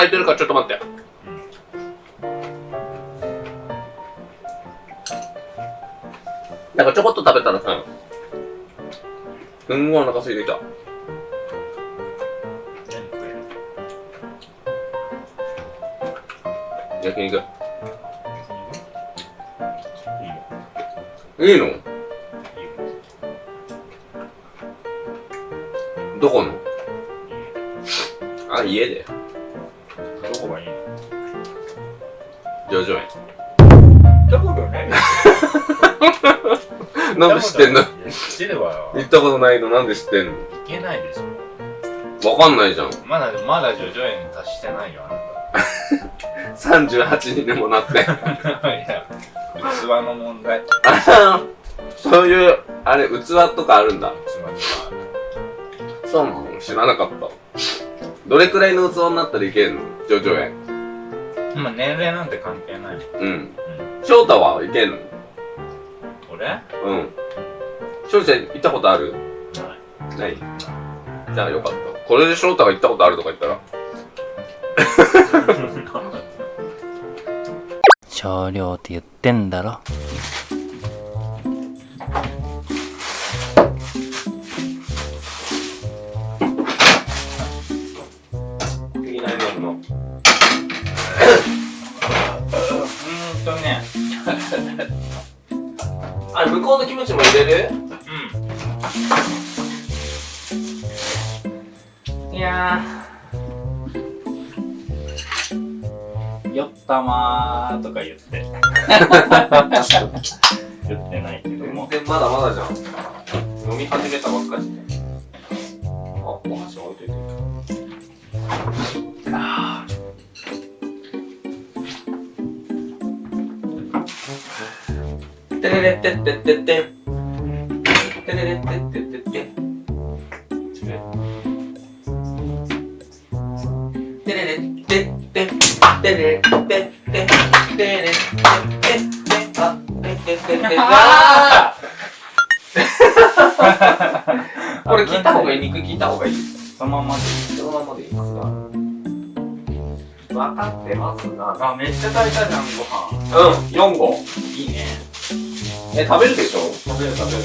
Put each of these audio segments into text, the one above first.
足りてるからちょっと待って。なんかちょこっと食べたらさ、すんごいお腹空いてきた。焼肉。いいの？どこの？あ、家で。叙々苑。どこがね。なんで知ってんの？知ってればよ。行ったことないの？なんで知ってんの？いけないでしわょかんないじゃん。まだまだ叙々苑に達してないよあ38に でもなって。な たいや器の問題。あそういう、あれ、器とかあるんだ。そうなの？知らなかった。どれくらいの器になったらいけんの？叙々苑。かまあ年齢なんて関係ない。うん。翔太はいけんの？俺？うん。翔ちゃん行ったことある？ない。じゃあよかった。これで翔太が行ったことあるとか言ったら？少量って言ってんだろとね。あれ、向こうのキムチも入れる？うん。いやー。よったまーとか言って。言ってないけども。全然まだまだじゃん。飲み始めたばっかり。で。あ、お箸置いといて。いいれれってってってって。てれれってってってって。てれれってって。てってって。てってって。あ、てってってって。あーこれ切った方がいい肉切った方がいいそのままでそのままでいいますか？分かってますなあめっちゃ炊いたじゃんご飯うん4合え食べるでしょ？食べる食べる。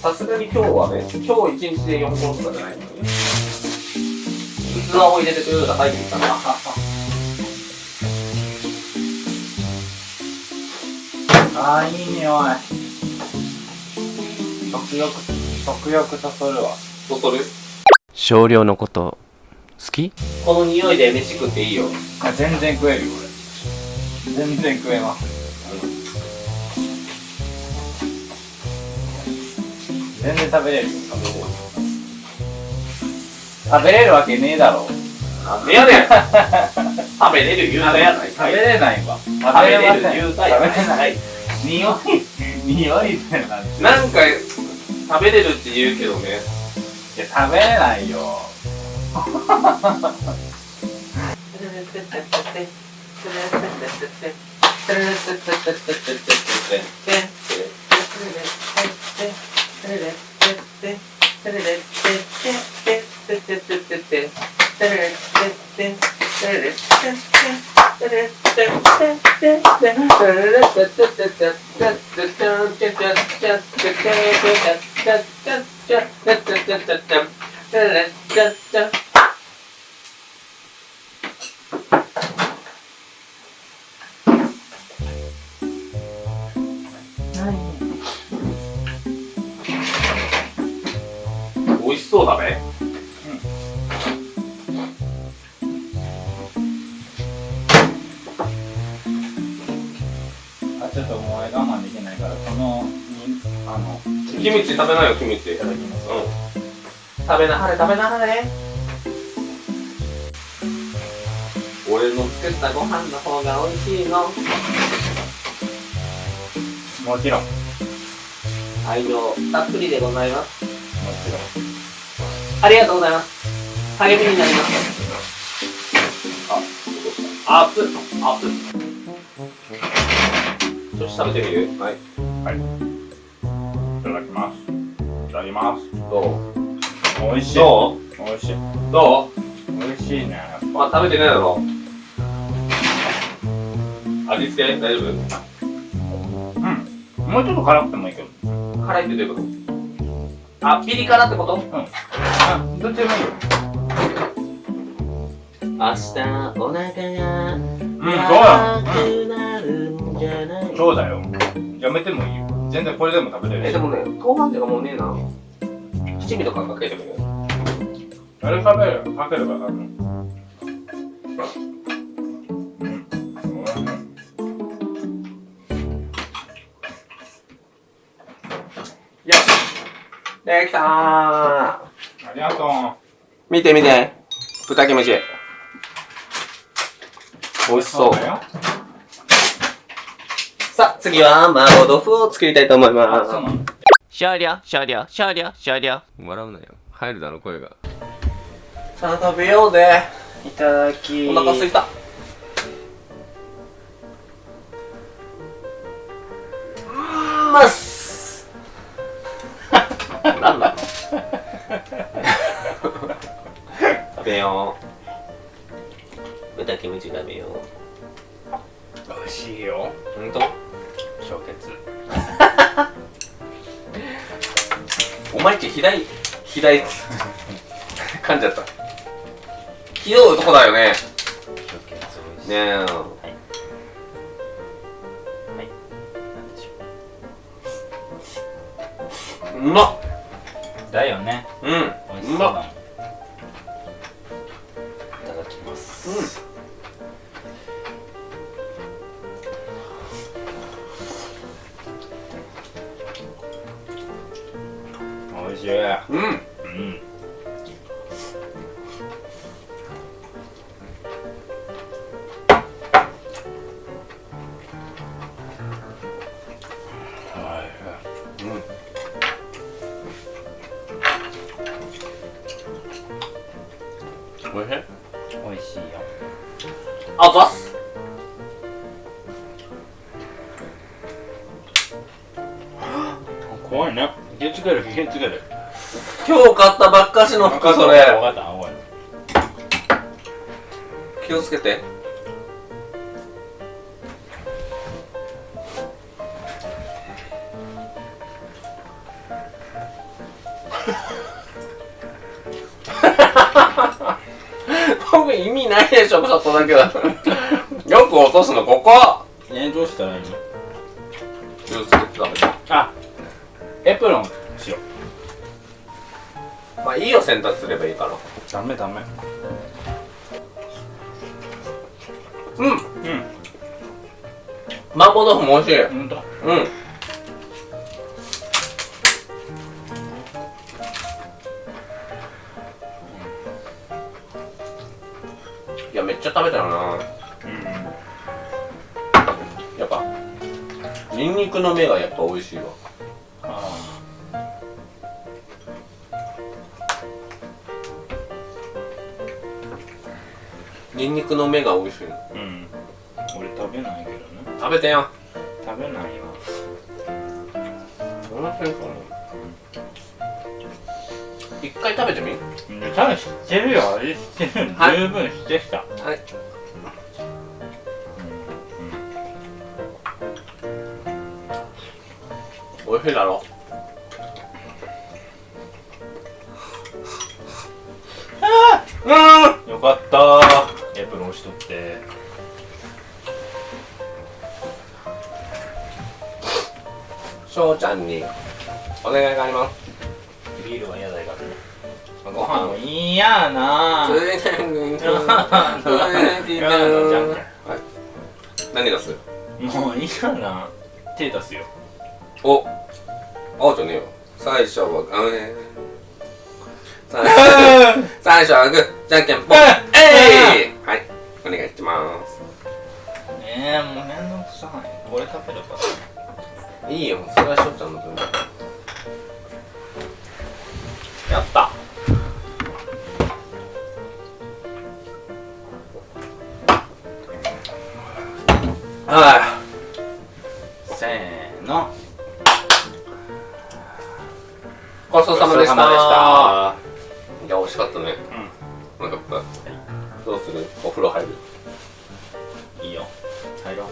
さすがに今日はね今日一日で4合とかじゃないのね。器を入れてくれるが入ってきたな あーいい匂い。食欲食欲そそるわ。そそる？少量のこと好き？この匂いで飯食っていいよ。あ全然食えるよ俺。全然食えます全然食べれる。よ食べれるわけねえだろ。なんでやねん。食べれる言うたやない食べれないわ。食食べれる言うたやない。匂い匂いってなんて。いなんか食べれるって言うけどね。や食べれないよ 美味しそうだべあちょっともう我慢できないからこのにあのキムチ。食べなよキムチ。いただきます。うん食べなはれ食べなはれ。俺の作ったご飯の方が美味しいの。もちろん。も愛情たっぷりでございます。ちろんありがとうございます。励みになります。あ、熱っ。熱っ。ちょっと食べてみる？はい。い。ただきます。いただきます。どう？美味しい。ど美味しい。どう？美味しいねあ食べてないだろ味付け？大丈夫？うん。もうちょっと辛くてもいいけど。辛いってどういうこと？あピリ辛ってこと？あどっちでもいいよ明日お腹がうんそうだくなるんじゃない？そうだよ。やめてもいいよ。全然これでも食べれるし。えでもね豆板醤がもうねえな。七味とかかけてもいいよ。あれ食べる？かければあのうんよし。できたーありがとう。見て見て。豚キムチ。美味しそう。だよ。さあ次は麻婆豆腐を作りたいと思いあます。そうなの？少量少量少量少量笑うなよ。入るだろ声が。さあ食べようぜ。いただき。お腹すいた。うーんますよう。豚キムチ食べよう。美味しいよ。ほんと氷結お前んち左左 噛んじゃった。ひどい男だよね。ねえ。なんでしょうまっ。うだよね。うん。美味しそうだも美味しい。うん。うん。おいしい。美味しいよ。あざっす。怖いね気をつける気をつける。今日買ったばっかしの服そ分れかったおい気をつけて。僕意味ないでしょちょっとだけだよく落とすのここ。えどうしたらいいの？気をつけて食べて。あエプロンしよう。まあいいよ洗濯すればいいから。ダメダメ。うん。うん。麻婆豆腐も美味しい。うん。いやめっちゃ食べたよな。うん。やっぱニンニクの芽がやっぱ美味しいわニンニクの芽が美味しいの。ーうん。俺食べないけどね。食べてよ。食べないわ美味しいかな。一回食べてみ？うん。多分知ってるよ。味知ってる、はい。十分知ってきた。はい。美味しいだろ。うん。よかったエプロンしとって翔ちゃんにお願いがありますビールは嫌だからご飯も飯嫌なついてんぐんついてん嫌なじゃんはい何がすもう嫌な手出すよおあじゃんねえよ最初はあのね最初はグーじゃんけんぽんえいはいお願いします。えー、もうめんどくさい。これ食べればいいよそれはしょっちゃんの分。やった。はせーの。いごちそうさまでした。いや美味しかったね。うん。お腹いっぱいどうする？お風呂入る？いいよ。入ろう。